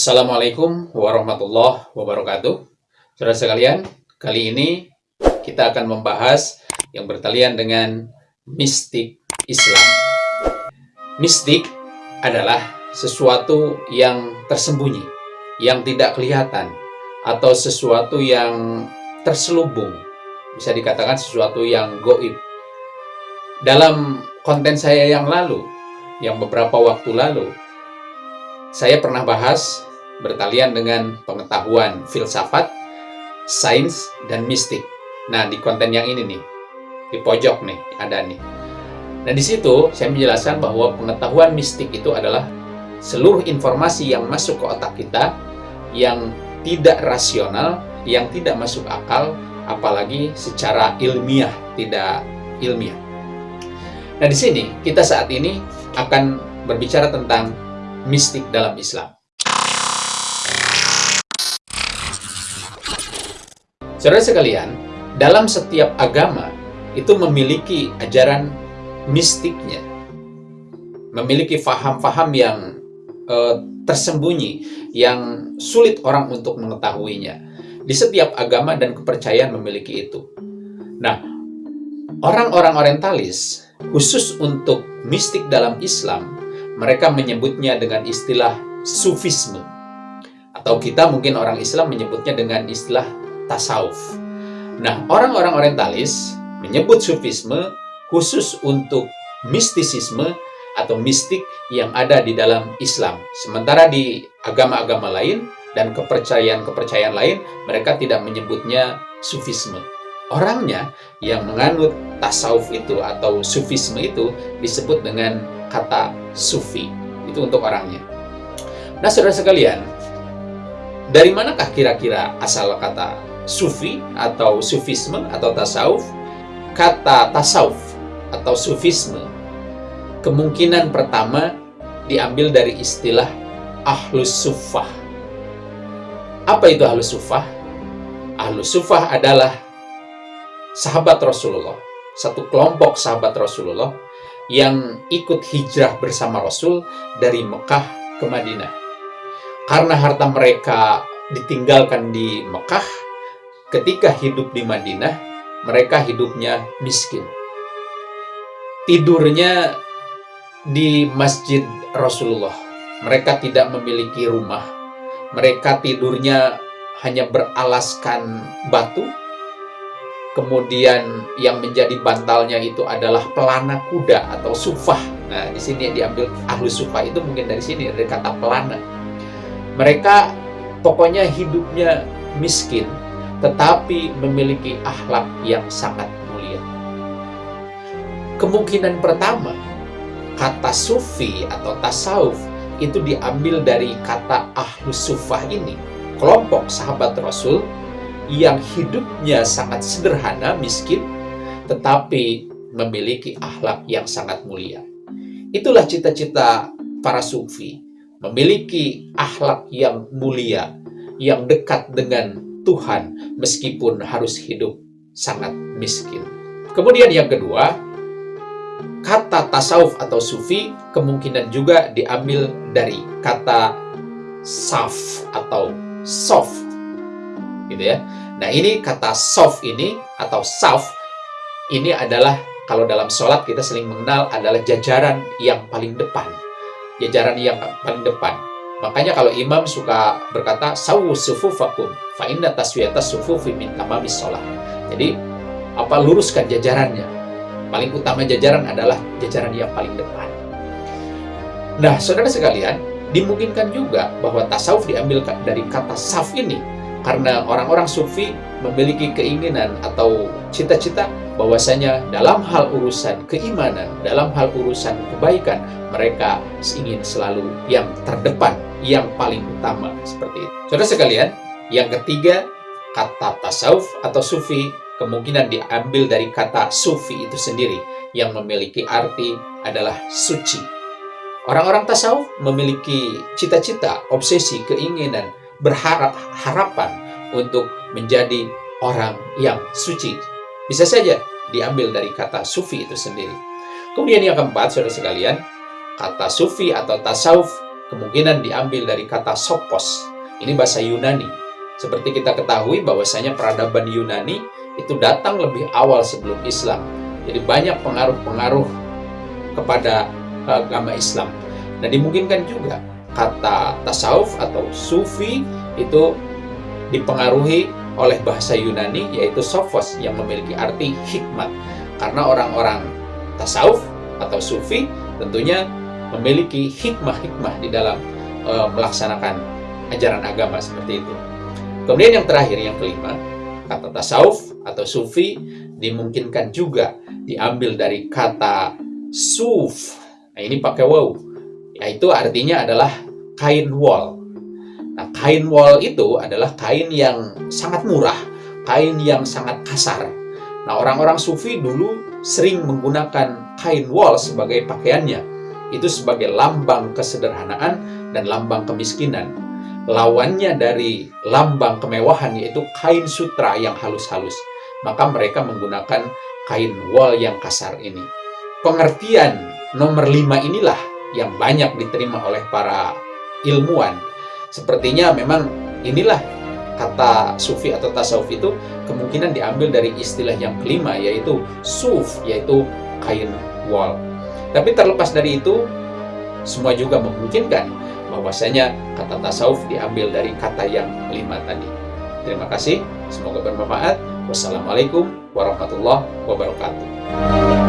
Assalamualaikum warahmatullahi wabarakatuh. Saudara sekalian, kali ini kita akan membahas yang bertalian dengan mistik Islam. Mistik adalah sesuatu yang tersembunyi, yang tidak kelihatan, atau sesuatu yang terselubung. Bisa dikatakan sesuatu yang goib. Dalam konten saya yang lalu, yang beberapa waktu lalu, saya pernah bahas bertalian dengan pengetahuan filsafat, sains, dan mistik. Nah, di konten yang ini nih, di pojok nih, ada nih. Nah, di situ saya menjelaskan bahwa pengetahuan mistik itu adalah seluruh informasi yang masuk ke otak kita yang tidak rasional, yang tidak masuk akal, apalagi secara ilmiah, tidak ilmiah. Nah, di sini kita saat ini akan berbicara tentang mistik dalam Islam. Saudara sekalian, dalam setiap agama itu memiliki ajaran mistiknya, memiliki faham-faham yang uh, tersembunyi, yang sulit orang untuk mengetahuinya. Di setiap agama dan kepercayaan memiliki itu. Nah, orang-orang orientalis, khusus untuk mistik dalam Islam, mereka menyebutnya dengan istilah sufisme. Atau kita mungkin orang Islam menyebutnya dengan istilah tasawuf. Nah, orang-orang orientalis menyebut sufisme khusus untuk mistisisme atau mistik yang ada di dalam Islam. Sementara di agama-agama lain dan kepercayaan-kepercayaan lain, mereka tidak menyebutnya sufisme. Orangnya yang menganut tasawuf itu atau sufisme itu disebut dengan kata sufi. Itu untuk orangnya. Nah, saudara sekalian, dari manakah kira-kira asal kata sufi atau sufisme atau tasawuf? Kata tasawuf atau sufisme kemungkinan pertama diambil dari istilah ahlus sufah. Apa itu ahlus sufah? Ahlus sufah adalah sahabat Rasulullah, satu kelompok sahabat Rasulullah yang ikut hijrah bersama Rasul dari Mekah ke Madinah. Karena harta mereka ditinggalkan di Mekah, ketika hidup di Madinah, mereka hidupnya miskin. Tidurnya di Masjid Rasulullah. Mereka tidak memiliki rumah. Mereka tidurnya hanya beralaskan batu, Kemudian yang menjadi bantalnya itu adalah pelana kuda atau sufah. Nah, di sini diambil ahlu sufah itu mungkin dari sini, dari kata pelana. Mereka pokoknya hidupnya miskin, tetapi memiliki akhlak yang sangat mulia. Kemungkinan pertama, kata sufi atau tasawuf itu diambil dari kata ahlu sufah ini. Kelompok sahabat Rasul yang hidupnya sangat sederhana, miskin, tetapi memiliki akhlak yang sangat mulia. Itulah cita-cita para sufi, memiliki akhlak yang mulia, yang dekat dengan Tuhan meskipun harus hidup sangat miskin. Kemudian yang kedua, kata tasawuf atau sufi kemungkinan juga diambil dari kata saf atau soft gitu ya Nah ini kata soft ini atau saf ini adalah kalau dalam sholat kita sering mengenal adalah jajaran yang paling depan. Jajaran yang paling depan. Makanya kalau imam suka berkata sawu sufufakum fa inna taswiyata sufufi min tamamis sholat. Jadi apa luruskan jajarannya. Paling utama jajaran adalah jajaran yang paling depan. Nah, saudara sekalian, dimungkinkan juga bahwa tasawuf diambil dari kata saf ini karena orang-orang sufi memiliki keinginan atau cita-cita bahwasanya dalam hal urusan keimanan, dalam hal urusan kebaikan, mereka ingin selalu yang terdepan, yang paling utama seperti itu. Saudara sekalian, yang ketiga, kata tasawuf atau sufi kemungkinan diambil dari kata sufi itu sendiri yang memiliki arti adalah suci. Orang-orang tasawuf memiliki cita-cita, obsesi, keinginan, berharap harapan untuk menjadi orang yang suci. Bisa saja diambil dari kata sufi itu sendiri. Kemudian yang keempat, saudara sekalian, kata sufi atau tasawuf kemungkinan diambil dari kata sopos. Ini bahasa Yunani. Seperti kita ketahui bahwasanya peradaban Yunani itu datang lebih awal sebelum Islam. Jadi banyak pengaruh-pengaruh kepada agama Islam. Nah dimungkinkan juga kata tasawuf atau sufi itu dipengaruhi oleh bahasa Yunani yaitu sophos yang memiliki arti hikmat. Karena orang-orang tasawuf atau sufi tentunya memiliki hikmah-hikmah di dalam e, melaksanakan ajaran agama seperti itu. Kemudian yang terakhir, yang kelima, kata tasawuf atau sufi dimungkinkan juga diambil dari kata suf. Nah, ini pakai wow. Yaitu artinya adalah kain wol. Nah, kain wol itu adalah kain yang sangat murah, kain yang sangat kasar. Nah, orang-orang sufi dulu sering menggunakan kain wol sebagai pakaiannya. Itu sebagai lambang kesederhanaan dan lambang kemiskinan. Lawannya dari lambang kemewahan yaitu kain sutra yang halus-halus. Maka mereka menggunakan kain wol yang kasar ini. Pengertian nomor lima inilah yang banyak diterima oleh para ilmuwan. Sepertinya memang inilah kata sufi atau tasawuf itu kemungkinan diambil dari istilah yang kelima yaitu suf yaitu kain wol. Tapi terlepas dari itu semua juga memungkinkan bahwasanya kata tasawuf diambil dari kata yang kelima tadi. Terima kasih, semoga bermanfaat. Wassalamualaikum warahmatullahi wabarakatuh.